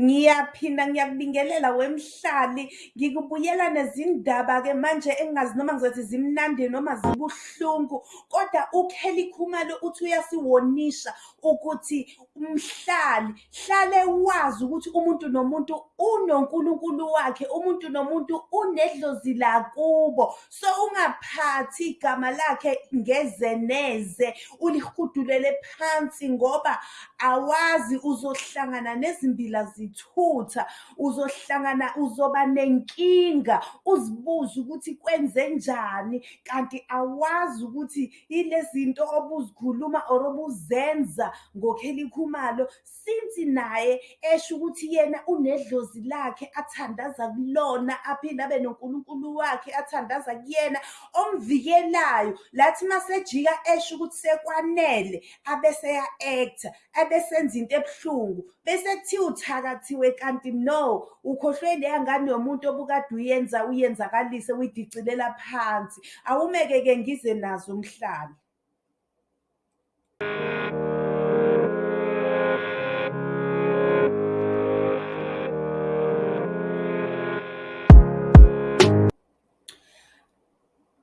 Ngiyaphinda ngiyakubingelela wemhlali, ngikubuyela nezindaba-ke manje engingazi noma ngizothi zimnandi noma zibuhlungu. Kodwa uKelly Khumalo uthi uyasiwonisha ukuthi mhlali, hlale wazi ukuthi umuntu nomuntu unonkulunkulu wakhe, umuntu nomuntu unedlozi lakubo. So ungaphathi igama lakhe ngezeneze, ulihudulele phansi ngoba awazi uzohlangana nezimbila zithutha, uzohlangana uzoba nenkinga, uzibuze ukuthi kwenzenjani kanti awazi ukuthi ile zinto obuzikhuluma or obuzenza ngoKelly Khumalo since naye esho ukuthi yena unedlozi lakhe athandaza kulona aphinde abe nonkulunkulu wakhe athandaza kuyena omvikelayo. Lathi masejika esho ukuthi sekwanele abese ya-actor, abesenza into ebuhlungu bese kuthiwa uthakathiwe kanti no, ukhohlwe leya ngane yomuntu obukade uyenza uyenzakalise uyidicilela phansi. Awumeke-ke ngize nazo umhlali.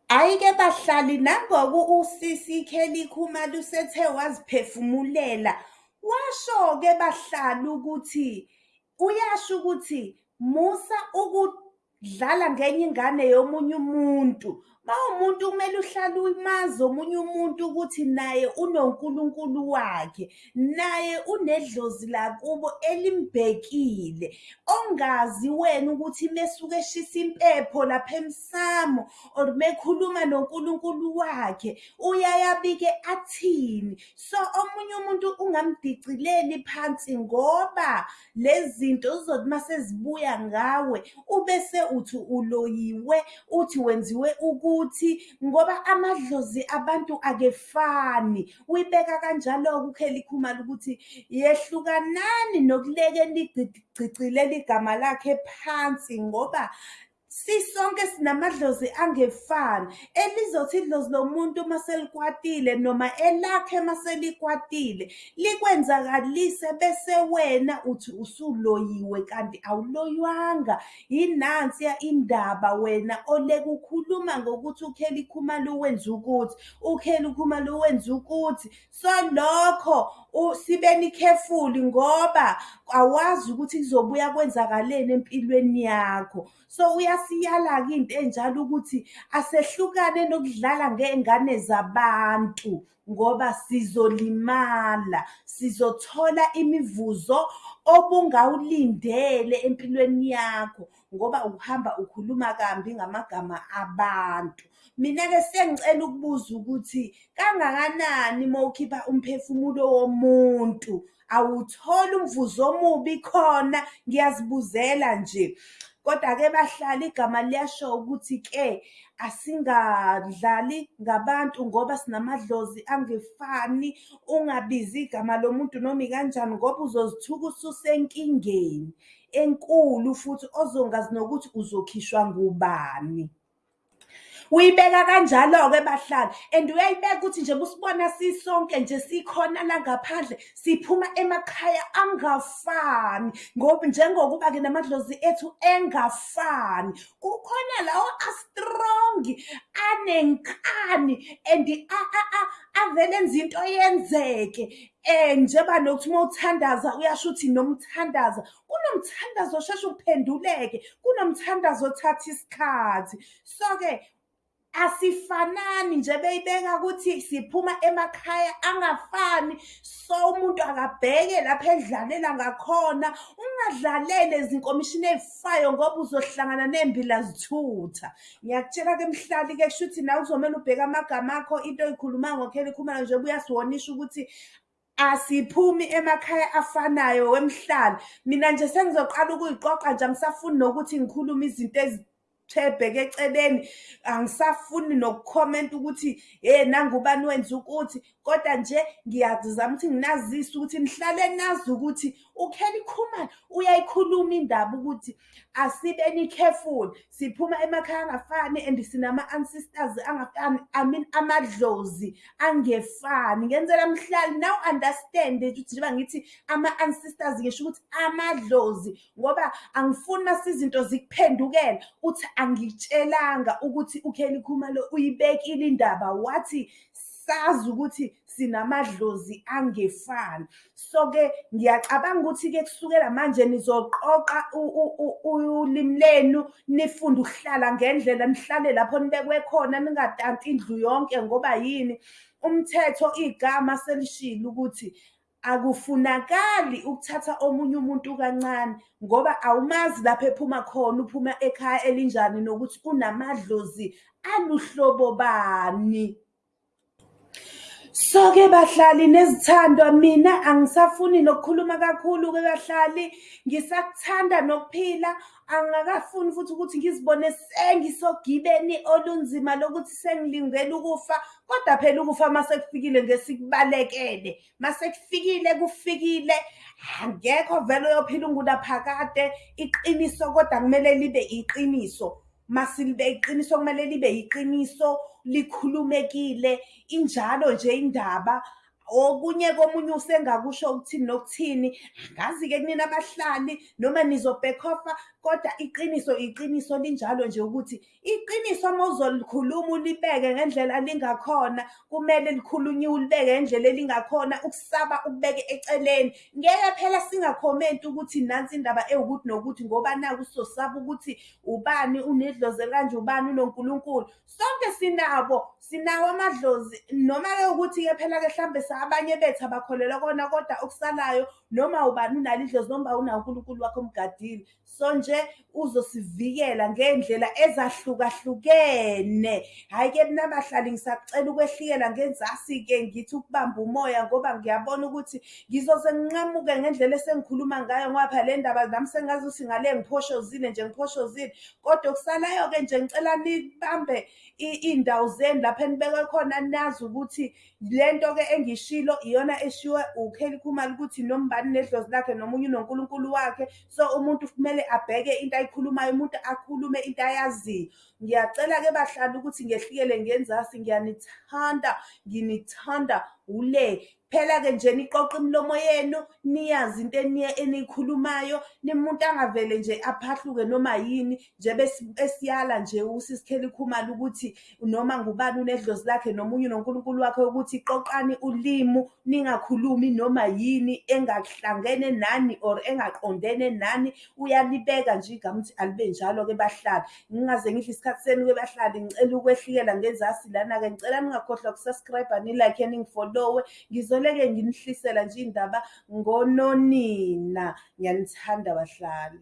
Hhayi-ke bahlali nangoku usisi Kelly Khumalo usethe waziphefumulela, washo-ke bahlali ukuthi uyasho ukuthi musa ukudlala ngenye ingane yomunye umuntu. Mawumuntu kumele uhlale umazi omunye umuntu ukuthi naye unonkulunkulu wakhe, naye unedlozi lakubo elimbhekile. Ongazi wena ukuthi mesuke eshisa impepho lapha emsamo or mekhuluma nonkulunkulu wakhe uyaye abike athini. So omunye umuntu ungamdicileli phansi ngoba lezi zinto zizothi masezibuya ngawe ubese uthi uloyiwe, uthi wenziwe ukuthi ngoba amadlozi abantu akefani. Uyibeka kanjalo-ke uKelly Khumalo ukuthi yehlukanani nokulekela igcilela igama lakhe phansi ngoba sisonke sinamadlozi angefani. Elizothi idlozi lomuntu mase likwatile noma elakhe mase likwatile likwenzakalise bese wena uthi usuloyiwe kanti awuloywanga. Yinansiya indaba wena oleke ukhuluma ngokuthi uKelly Khumalo wenze ukuthi, uKelly Khumalo wenze ukuthi. So lokho sibeni khefuli ngoba awazi ukuthi kuzobuya kwenzakaleni empilweni yakho. So uyasiyala-ke into enjalo ukuthi asehlukane nokudlala ngey'ngane zabantu ngoba sizolimala, sizothola imivuzo obungawulindele empilweni yakho ngoba uhamba ukhuluma kambi ngamagama abantu. Mina-ke sengicela ukubuza ukuthi kangakanani mawukhipha umphefumulo womuntu awutholi umvuzo omubi khona? Ngiyazibuzela nje. Kodwa-ke bahlali igama liyasho ukuthi-ke asingadlali ngabantu ngoba sinamadlozi angefani. Ungabizi igama lomuntu noma ikanjani ngoba uzozithuka ususenkingeni enkulu futhi ozongazi nokuthi uzokhishwa ngubani. Uyibeka kanjalo-ke bahlali and uyayibeka ukuthi njengoba usibona sisonke nje sikhona la ngaphandle siphuma emakhaya angafani ngoba njengokuba-ke namadlozi ethu engafani. Kukhona lawa a-strong, anenkani and avele enze into yenzeke. Njengoba nokuthi uma uthandaza uyasho ukuthi nomthandazo. Kunomthandazo osheshe uphenduleke, kunomthandazo othatha isikhathi. So-ke asifanani nje beyibeka ukuthi siphuma emakhaya angafani. So umuntu akabheke lapha edlalela ngakhona. Ungadlaleli ezinkomishini ey'fayo ngoba uzohlangana ney'mbila zithutha. Ngiyakutshela-ke mhlali-ke kushuthi nawe kuzomele ubheke amagama akho into oy'khulumayo ngoKelly Khumalo njengoba uyasiwonisha ukuthi asiphumi emakhaya afanayo wemhlali. Mina nje sengizoqala ukuyiqoqa nje angisafuni nokuthi ngikhulume izinto ey'bheke eceleni. Angisafuni nokukhomenta ukuthi nangu ubani wenze ukuthi kodwa nje ngiyazama ukuthi nginazise ukuthi nihlale nazi ukuthi uKelly Khumalo uyayikhuluma indaba ukuthi asibeni careful siphuma emakhaya angafani and sinama-ancestors angafani I mean amadlozi angefani. Ngenzela mhlali now understand ukuthi njengoba ngithi ama-ancestors ngisho ukuthi amadlozi ngoba angifuni mase izinto zikuphendukela uthi angitshelanga ukuthi uKelly Khumalo uyibekile indaba. Wathi sazi ukuthi sinamadlozi angefani so-ke ngiyacabanga ukuthi-ke kusukela manje nizoqoqa ulimi lenu nifunde ukuhlala ngendlela nihlale lapho nibekwe khona ningatanti indlu yonke ngoba yini umthetho igama selishilo ukuthi akufunakali ukuthatha omunye umuntu kancane ngoba awumazi lapho ephuma khona uphuma ekhaya elinjani nokuthi unamadlozi aluhlobo bani. So-ke bahlali nezithandwa mina angisafuni nokukhuluma kakhulu-ke bahlali. Ngisakuthanda nokuphila angakafuni futhi ukuthi ngizibone sengisogibeni olunzima lokuthi sengilingela ukufa kodwa phela ukufa mase kufikile ngesikubalekele. Mase kufikile angekho vele uyophila ungunaphakade iqiniso kodwa kumele libe iqiniso. Masilibe iqiniso kumele libe iqiniso likhulumekile injalo nje indaba. Okunye komunye usengakusho ukuthini nokuthini angazi-ke kunina abahlali noma nizobhekhofa kodwa iqiniso iqiniso linjalo nje ukuthi iqiniso uma uzolikhuluma ulibeke ngendlela lingakhona kumele likhulunyiwe ulibeke ngendlela elingakhona ukusaba ukubeke eceleni. Ngeke phela singakhomenti ukuthi nansi indaba ewukuthi nokuthi ngoba naku sizosaba ukuthi ubani unedlozi kanje ubani unonkulunkulu. Sonke sinabo sinawo amadlozi noma-ke ukuthi-ke phela-ke hlambe abanye bethu abakholelwa kona kodwa okusalayo noma ubani unalo idlozi noma unawo unkulunkulu wakho omgadile. So nje uzosivikela ngey'ndlela ezahlukahlukene. Hhayi-ke mina bahlali ngisakucela ukwehlikela ngenzasi-ke ngithi ukubamba umoya ngoba ngiyabona ukuthi ngizoze nginqamuke ngendlela esengikhuluma ngayo ngoba phela le ndaba nami sengazi ukuthi ngale ngiphoshozile nje ngiphoshozile kodwa okusalayo-ke nje ngicela nibambe iy'ndawo zenu lapho enibekwe khona nazi ukuthi le nto-ke engishilo iyona eshiwe uKelly Khumalo ukuthi nombani nedlozi lakhe nomunye unonkulunkulu wakhe. So umuntu kumele abheke into ayikhulumayo umuntu akhulume into ayaziyo ngiyacela-ke bahlali ukuthi ngehlikele ngenzasi ngiyanithanda nginithanda ule phela-ke nje niqoqe imilomo yenu niyazi into eniyikhulumayo. Nimuntu angavele nje aphahluke noma yini nje esiyala nje usisikheli khumalo ukuthi noma ngubani unedlozi lakhe nomunye unonkulunkulu wakhe ukuthi qoqani ulimu ningakhulumi noma yini engahlangene nani or engaqondene nani. Uyalibeka nje igama ukuthi alibe njalo-ke bahlali. Ngingaze ngidle isikhathi senu-ke bahlali ngicela ukwehlikela ngenzasi lana-ke ngicela ningakhohlwa ukusubscribe-a nilike ningifolowe ngizoleke nginihlisela nje indaba ngononina. Ngiyanithanda bahlali.